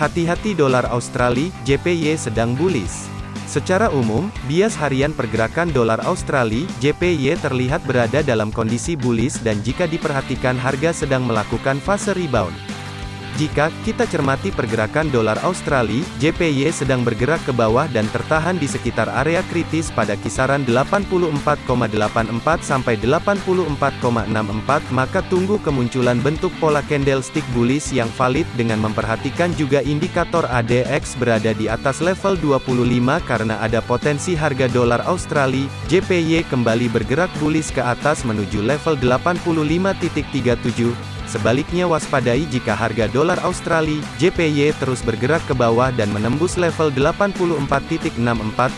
Hati-hati dolar Australia, JPY sedang bullish. Secara umum, bias harian pergerakan dolar Australia, JPY terlihat berada dalam kondisi bullish dan jika diperhatikan harga sedang melakukan fase rebound. Jika kita cermati pergerakan dolar Australia, JPY sedang bergerak ke bawah dan tertahan di sekitar area kritis pada kisaran 84,84 sampai 84,64, maka tunggu kemunculan bentuk pola candlestick bullish yang valid dengan memperhatikan juga indikator ADX berada di atas level 25 karena ada potensi harga dolar Australia, JPY kembali bergerak bullish ke atas menuju level 85.37 Sebaliknya waspadai jika harga dolar Australia, JPY terus bergerak ke bawah dan menembus level 84.64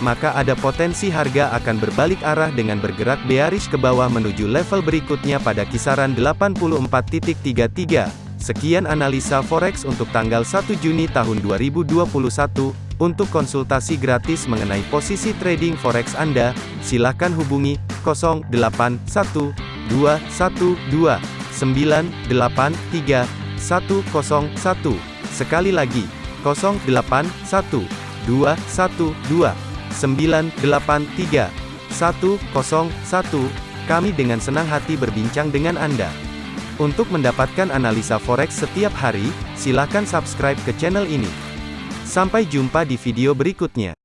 maka ada potensi harga akan berbalik arah dengan bergerak bearish ke bawah menuju level berikutnya pada kisaran 84.33. Sekian analisa forex untuk tanggal 1 Juni tahun 2021. Untuk konsultasi gratis mengenai posisi trading forex Anda, silakan hubungi 081212 983 101. Sekali lagi, 081 212 983 101. Kami dengan senang hati berbincang dengan Anda. Untuk mendapatkan analisa forex setiap hari, silakan subscribe ke channel ini. Sampai jumpa di video berikutnya.